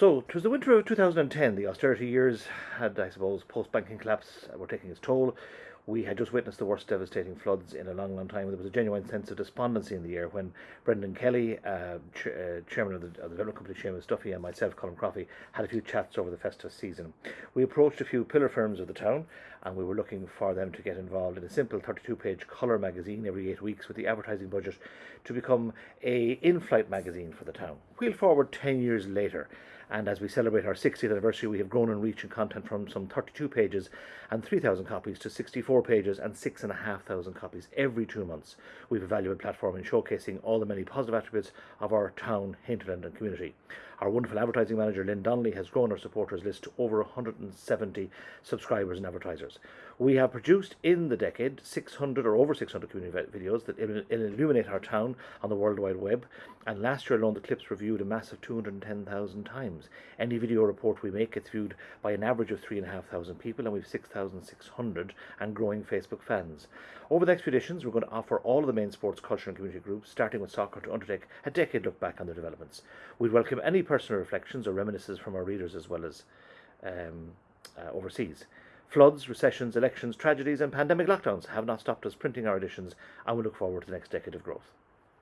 So, it was the winter of 2010. The austerity years had, I suppose, post banking collapse were taking its toll. We had just witnessed the worst devastating floods in a long, long time. There was a genuine sense of despondency in the air when Brendan Kelly, uh, ch- uh, chairman of the, of the development company Seamus Duffy, and myself, Colin Croffey, had a few chats over the festive season. We approached a few pillar firms of the town and we were looking for them to get involved in a simple 32 page colour magazine every eight weeks with the advertising budget to become a in-flight magazine for the town. Wheel forward 10 years later and as we celebrate our 60th anniversary we have grown in reach and content from some 32 pages and 3,000 copies to 64 pages and 6,500 copies every two months. We have a valuable platform in showcasing all the many positive attributes of our town, hinterland and community. Our wonderful advertising manager Lynn Donnelly has grown our supporters list to over 170 subscribers and advertisers. We have produced in the decade 600 or over 600 community videos that illuminate our town on the World Wide Web and last year alone the clips were viewed a massive 210,000 times. Any video report we make gets viewed by an average of 3,500 people and we've 6,600 and growing Facebook fans. Over the next few we're going to offer all of the main sports, culture and community groups starting with soccer to undertake a decade look back on their developments. We'd welcome any personal reflections or reminiscences from our readers as well as um, uh, overseas. Floods, recessions, elections, tragedies, and pandemic lockdowns have not stopped us printing our editions, and we look forward to the next decade of growth.